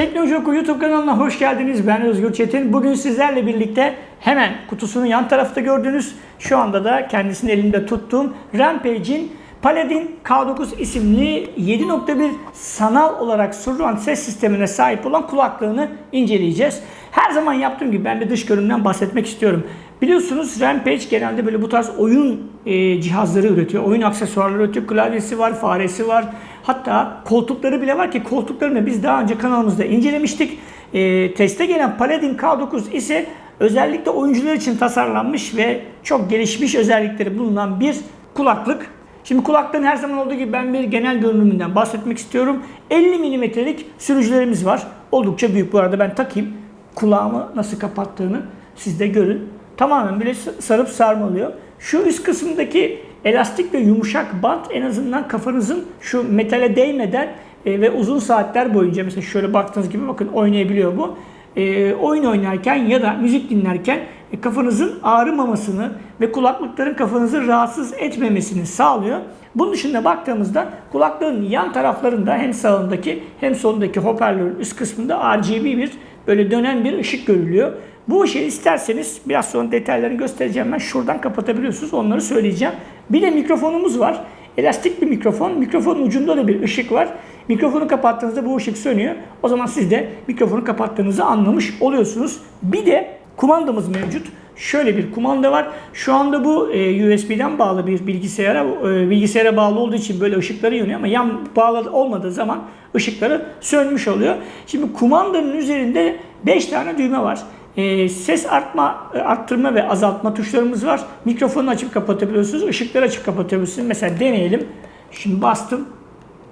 Teknoloji Oku YouTube kanalına hoş geldiniz. Ben Özgür Çetin. Bugün sizlerle birlikte hemen kutusunun yan tarafta gördüğünüz şu anda da kendisini elimde tuttuğum Rampage'in Paladin K9 isimli 7.1 sanal olarak surround ses sistemine sahip olan kulaklığını inceleyeceğiz. Her zaman yaptığım gibi ben de dış görünümden bahsetmek istiyorum. Biliyorsunuz Rampage genelde böyle bu tarz oyun e, cihazları üretiyor. Oyun aksesuarları üretiyor. Klavyesi var, faresi var. Hatta koltukları bile var ki koltuklarını biz daha önce kanalımızda incelemiştik. E, teste gelen Paladin K9 ise özellikle oyuncular için tasarlanmış ve çok gelişmiş özellikleri bulunan bir kulaklık. Şimdi kulaklığın her zaman olduğu gibi ben bir genel görünümünden bahsetmek istiyorum. 50 milimetrelik sürücülerimiz var. Oldukça büyük bu arada ben takayım. Kulağımı nasıl kapattığını siz de görün. Tamamen böyle sarıp sarmalıyor. Şu üst kısımdaki elastik ve yumuşak bant en azından kafanızın şu metale değmeden e, ve uzun saatler boyunca mesela şöyle baktığınız gibi bakın oynayabiliyor bu. E, oyun oynarken ya da müzik dinlerken e, kafanızın ağrımamasını ve kulaklıkların kafanızı rahatsız etmemesini sağlıyor. Bunun dışında baktığımızda kulaklığın yan taraflarında hem sağındaki hem solundaki hoparlörün üst kısmında RGB bir böyle dönen bir ışık görülüyor. Bu ışığı isterseniz biraz sonra detaylarını göstereceğim ben. Şuradan kapatabiliyorsunuz. Onları söyleyeceğim. Bir de mikrofonumuz var. Elastik bir mikrofon. Mikrofonun ucunda da bir ışık var. Mikrofonu kapattığınızda bu ışık sönüyor. O zaman siz de mikrofonu kapattığınızı anlamış oluyorsunuz. Bir de kumandamız mevcut. Şöyle bir kumanda var. Şu anda bu e, USB'den bağlı bir bilgisayara, e, bilgisayara bağlı olduğu için böyle ışıkları yanıyor ama yan bağlı olmadığı zaman ışıkları sönmüş oluyor. Şimdi kumandanın üzerinde 5 tane düğme var. E, ses artma, arttırma ve azaltma tuşlarımız var. Mikrofonu açıp kapatabiliyorsunuz. Işıkları açıp kapatabiliyorsunuz. Mesela deneyelim. Şimdi bastım.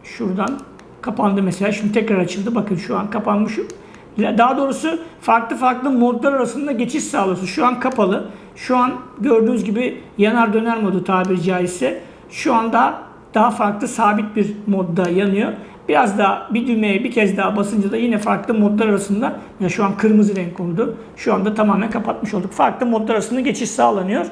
Şuradan kapandı mesela. Şimdi tekrar açıldı. Bakın şu an kapanmış. Daha doğrusu farklı farklı modlar arasında geçiş sağlıyorsunuz. Şu an kapalı. Şu an gördüğünüz gibi yanar döner modu tabiri caizse. Şu anda daha farklı sabit bir modda yanıyor. Biraz daha bir düğmeye bir kez daha basınca da yine farklı modlar arasında ya şu an kırmızı renk oldu. Şu anda tamamen kapatmış olduk. Farklı modlar arasında geçiş sağlanıyor.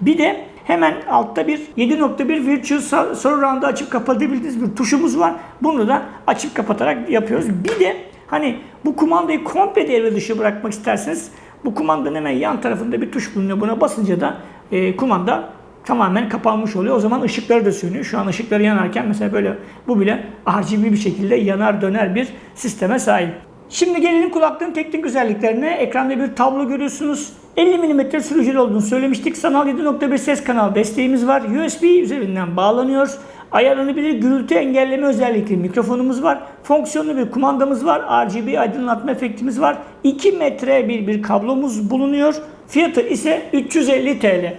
Bir de hemen altta bir 7.1 Virtual Surround'ı açıp kapatabildiğiniz bir tuşumuz var. Bunu da açıp kapatarak yapıyoruz. Bir de hani bu kumandayı komple devre dışı bırakmak isterseniz bu kumandanın hemen yan tarafında bir tuş bulunuyor. Buna basınca da e, kumanda tamamen kapanmış oluyor. O zaman ışıkları da sönüyor. Şu an ışıkları yanarken mesela böyle bu bile RGB bir şekilde yanar döner bir sisteme sahip. Şimdi gelelim kulaklığın teknik özelliklerine. Ekranda bir tablo görüyorsunuz. 50 mm sürücülü olduğunu söylemiştik. Sanal 7.1 ses kanal desteğimiz var. USB üzerinden bağlanıyor. Ayarlanabilir gürültü engelleme özellikli mikrofonumuz var. Fonksiyonlu bir kumandamız var. RGB aydınlatma efektimiz var. 2 metre bir bir kablomuz bulunuyor. Fiyatı ise 350 TL.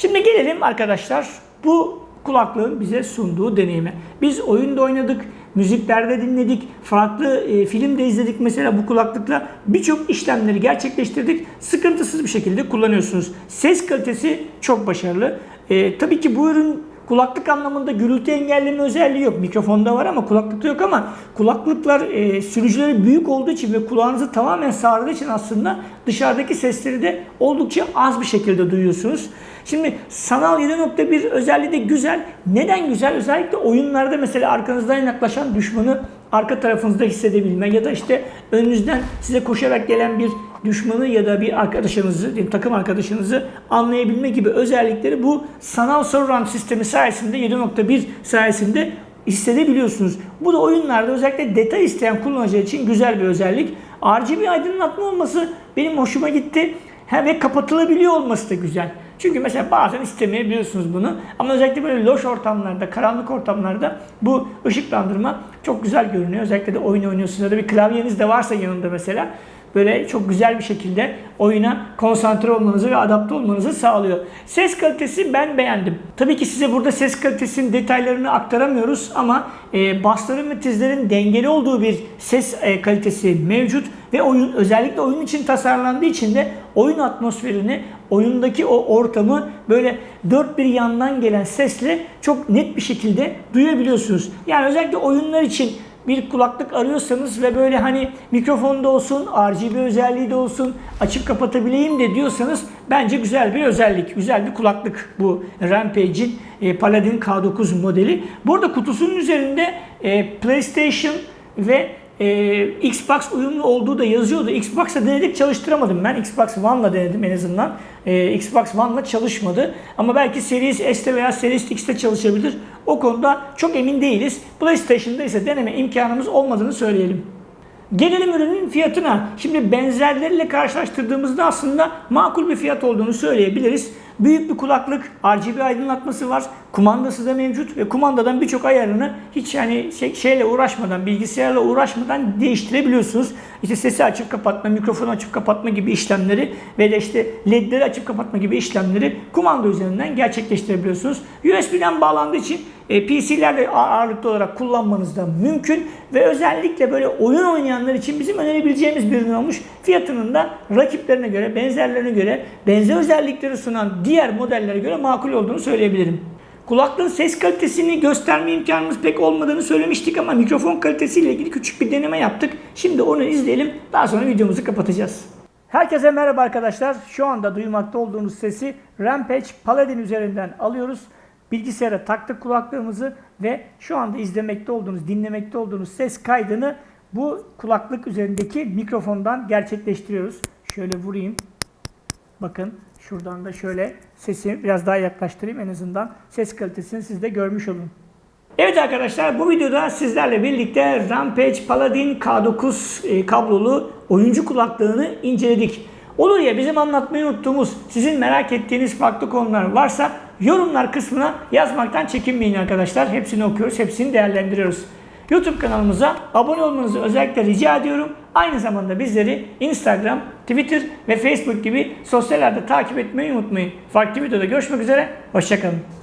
Şimdi gelelim arkadaşlar bu kulaklığın bize sunduğu deneyime. Biz oyunda oynadık, müziklerde dinledik, farklı e, film de izledik mesela bu kulaklıkla. Birçok işlemleri gerçekleştirdik. Sıkıntısız bir şekilde kullanıyorsunuz. Ses kalitesi çok başarılı. E, tabii ki bu ürün kulaklık anlamında gürültü engelleme özelliği yok. Mikrofonda var ama kulaklıkta yok ama kulaklıklar e, sürücüleri büyük olduğu için ve kulağınızı tamamen sağladığı için aslında dışarıdaki sesleri de oldukça az bir şekilde duyuyorsunuz. Şimdi sanal 7.1 özelliği de güzel. Neden güzel? Özellikle oyunlarda mesela arkanızdan yaklaşan düşmanı arka tarafınızda hissedebilme ya da işte önünüzden size koşarak gelen bir düşmanı ya da bir arkadaşınızı, takım arkadaşınızı anlayabilme gibi özellikleri bu sanal surround sistemi sayesinde 7.1 sayesinde hissedebiliyorsunuz. Bu da oyunlarda özellikle detay isteyen kullanıcı için güzel bir özellik. RGB aydınlatma olması benim hoşuma gitti. He, ve kapatılabiliyor olması da güzel. Çünkü mesela bazen istemeyebiliyorsunuz bunu. Ama özellikle böyle loş ortamlarda, karanlık ortamlarda bu ışıklandırma çok güzel görünüyor. Özellikle de oyun oynuyorsunuz ya da bir klavyeniz de varsa yanında mesela böyle çok güzel bir şekilde oyuna konsantre olmanızı ve adapte olmanızı sağlıyor. Ses kalitesi ben beğendim. Tabii ki size burada ses kalitesinin detaylarını aktaramıyoruz ama e, basların ve tizlerin dengeli olduğu bir ses e, kalitesi mevcut ve oyun özellikle oyun için tasarlandığı için de oyun atmosferini, oyundaki o ortamı böyle dört bir yandan gelen sesle çok net bir şekilde duyabiliyorsunuz. Yani özellikle oyunlar için bir kulaklık arıyorsanız ve böyle hani mikrofonda olsun, RGB özelliği de olsun, açıp kapatabileyim de diyorsanız bence güzel bir özellik. Güzel bir kulaklık bu Rampage'in e, Paladin K9 modeli. Burada kutusunun üzerinde e, PlayStation ve e, Xbox uyumlu olduğu da yazıyordu. Xbox'a denedik çalıştıramadım ben. Xbox One'la denedim en azından. E, Xbox One'la çalışmadı. Ama belki Series S'te veya Series X'te çalışabilir. O konuda çok emin değiliz. PlayStation'da ise deneme imkanımız olmadığını söyleyelim. Gelelim ürünün fiyatına. Şimdi benzerleriyle karşılaştırdığımızda aslında makul bir fiyat olduğunu söyleyebiliriz. Büyük bir kulaklık, RGB aydınlatması var. Kumandası da mevcut ve kumandadan birçok ayarını hiç yani şey, şeyle uğraşmadan, bilgisayarla uğraşmadan değiştirebiliyorsunuz. İşte sesi açıp kapatma, mikrofonu açıp kapatma gibi işlemleri ve de işte ledleri açıp kapatma gibi işlemleri kumanda üzerinden gerçekleştirebiliyorsunuz. USB'den bağlandığı için e, PC'lerle ağırlıklı olarak kullanmanız da mümkün ve özellikle böyle oyun oynayanlar için bizim önerebileceğimiz bir ürün olmuş. Fiyatının da rakiplerine göre, benzerlerine göre, benzer özellikleri sunan diğer modellere göre makul olduğunu söyleyebilirim. Kulaklığın ses kalitesini gösterme imkanımız pek olmadığını söylemiştik ama mikrofon kalitesiyle ilgili küçük bir deneme yaptık. Şimdi onu izleyelim. Daha sonra videomuzu kapatacağız. Herkese merhaba arkadaşlar. Şu anda duymakta olduğunuz sesi Rampage Paladin üzerinden alıyoruz. Bilgisayara taktık kulaklığımızı ve şu anda izlemekte olduğunuz, dinlemekte olduğunuz ses kaydını bu kulaklık üzerindeki mikrofondan gerçekleştiriyoruz. Şöyle vurayım. Bakın şuradan da şöyle sesi biraz daha yaklaştırayım en azından ses kalitesini siz de görmüş olun. Evet arkadaşlar bu videoda sizlerle birlikte Rampage Paladin K9 e, kablolu oyuncu kulaklığını inceledik. Olur ya bizim anlatmayı unuttuğumuz, sizin merak ettiğiniz farklı konular varsa yorumlar kısmına yazmaktan çekinmeyin arkadaşlar. Hepsini okuyoruz, hepsini değerlendiriyoruz. YouTube kanalımıza abone olmanızı özellikle rica ediyorum. Aynı zamanda bizleri Instagram, Twitter ve Facebook gibi sosyal ağda takip etmeyi unutmayın. Farklı videoda görüşmek üzere, hoşçakalın.